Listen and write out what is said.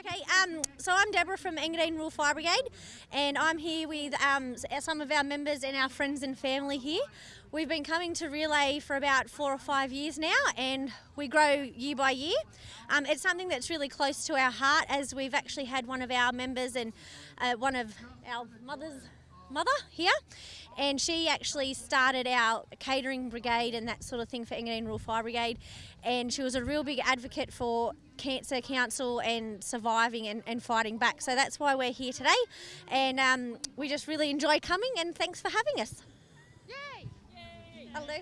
Okay, um, so I'm Deborah from Engadine Rural Fire Brigade, and I'm here with um, some of our members and our friends and family here. We've been coming to Relay for about four or five years now, and we grow year by year. Um, it's something that's really close to our heart, as we've actually had one of our members and uh, one of our mothers mother here, and she actually started our catering brigade and that sort of thing for Engadine Rural Fire Brigade, and she was a real big advocate for Cancer Council and surviving and, and fighting back. So that's why we're here today, and um, we just really enjoy coming. And thanks for having us. Yay! Hello.